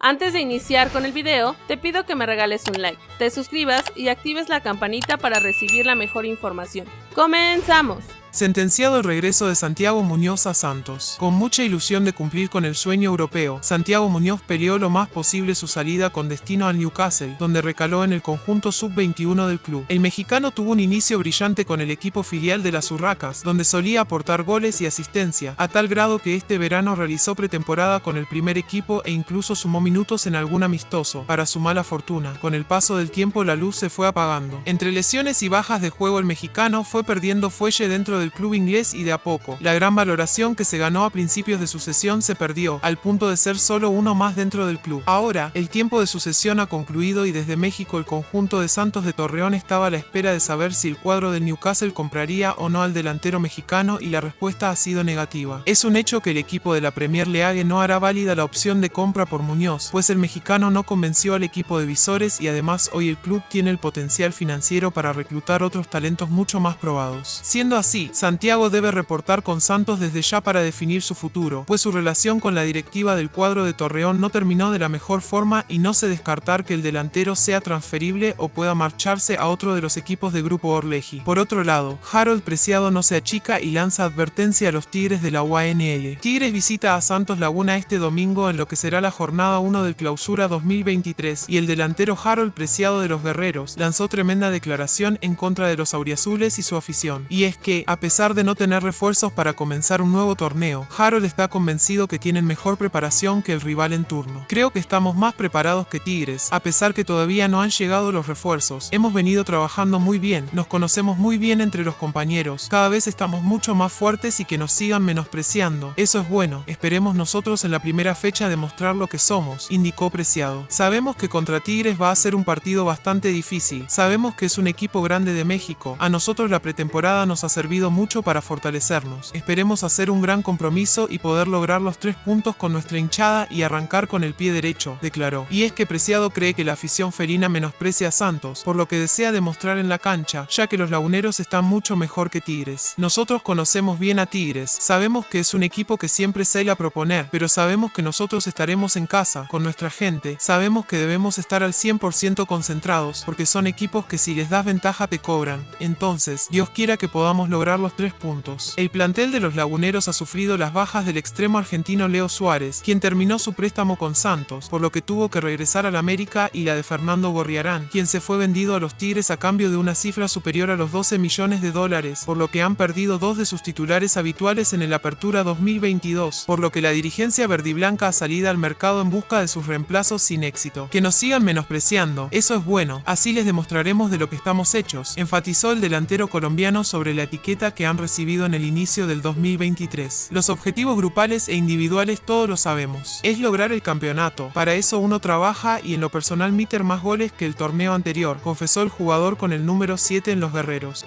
Antes de iniciar con el video, te pido que me regales un like, te suscribas y actives la campanita para recibir la mejor información. ¡Comenzamos! Sentenciado el regreso de Santiago Muñoz a Santos. Con mucha ilusión de cumplir con el sueño europeo, Santiago Muñoz peleó lo más posible su salida con destino al Newcastle, donde recaló en el conjunto sub-21 del club. El mexicano tuvo un inicio brillante con el equipo filial de las Urracas, donde solía aportar goles y asistencia, a tal grado que este verano realizó pretemporada con el primer equipo e incluso sumó minutos en algún amistoso. Para su mala fortuna, con el paso del tiempo la luz se fue apagando. Entre lesiones y bajas de juego el mexicano fue perdiendo fuelle dentro del club inglés y de a poco. La gran valoración que se ganó a principios de sucesión se perdió, al punto de ser solo uno más dentro del club. Ahora, el tiempo de sucesión ha concluido y desde México el conjunto de Santos de Torreón estaba a la espera de saber si el cuadro del Newcastle compraría o no al delantero mexicano y la respuesta ha sido negativa. Es un hecho que el equipo de la Premier League no hará válida la opción de compra por Muñoz, pues el mexicano no convenció al equipo de visores y además hoy el club tiene el potencial financiero para reclutar otros talentos mucho más probados. Siendo así, Santiago debe reportar con Santos desde ya para definir su futuro, pues su relación con la directiva del cuadro de Torreón no terminó de la mejor forma y no se descartar que el delantero sea transferible o pueda marcharse a otro de los equipos de Grupo Orleji. Por otro lado, Harold Preciado no se achica y lanza advertencia a los Tigres de la UANL. Tigres visita a Santos Laguna este domingo en lo que será la jornada 1 del clausura 2023 y el delantero Harold Preciado de los Guerreros lanzó tremenda declaración en contra de los auriazules y su afición. Y es que, a pesar de no tener refuerzos para comenzar un nuevo torneo, Harold está convencido que tienen mejor preparación que el rival en turno. Creo que estamos más preparados que Tigres, a pesar que todavía no han llegado los refuerzos. Hemos venido trabajando muy bien, nos conocemos muy bien entre los compañeros, cada vez estamos mucho más fuertes y que nos sigan menospreciando. Eso es bueno, esperemos nosotros en la primera fecha demostrar lo que somos, indicó Preciado. Sabemos que contra Tigres va a ser un partido bastante difícil, sabemos que es un equipo grande de México, a nosotros la pretemporada nos ha servido mucho para fortalecernos. Esperemos hacer un gran compromiso y poder lograr los tres puntos con nuestra hinchada y arrancar con el pie derecho, declaró. Y es que Preciado cree que la afición felina menosprecia a Santos, por lo que desea demostrar en la cancha, ya que los laguneros están mucho mejor que Tigres. Nosotros conocemos bien a Tigres, sabemos que es un equipo que siempre sale a proponer, pero sabemos que nosotros estaremos en casa, con nuestra gente, sabemos que debemos estar al 100% concentrados, porque son equipos que si les das ventaja te cobran. Entonces, Dios quiera que podamos lograr los tres puntos. El plantel de los laguneros ha sufrido las bajas del extremo argentino Leo Suárez, quien terminó su préstamo con Santos, por lo que tuvo que regresar al América y la de Fernando Gorriarán, quien se fue vendido a los Tigres a cambio de una cifra superior a los 12 millones de dólares, por lo que han perdido dos de sus titulares habituales en el Apertura 2022, por lo que la dirigencia verdiblanca ha salido al mercado en busca de sus reemplazos sin éxito. Que nos sigan menospreciando, eso es bueno, así les demostraremos de lo que estamos hechos, enfatizó el delantero colombiano sobre la etiqueta que han recibido en el inicio del 2023. Los objetivos grupales e individuales todos lo sabemos. Es lograr el campeonato. Para eso uno trabaja y en lo personal meter más goles que el torneo anterior, confesó el jugador con el número 7 en los guerreros.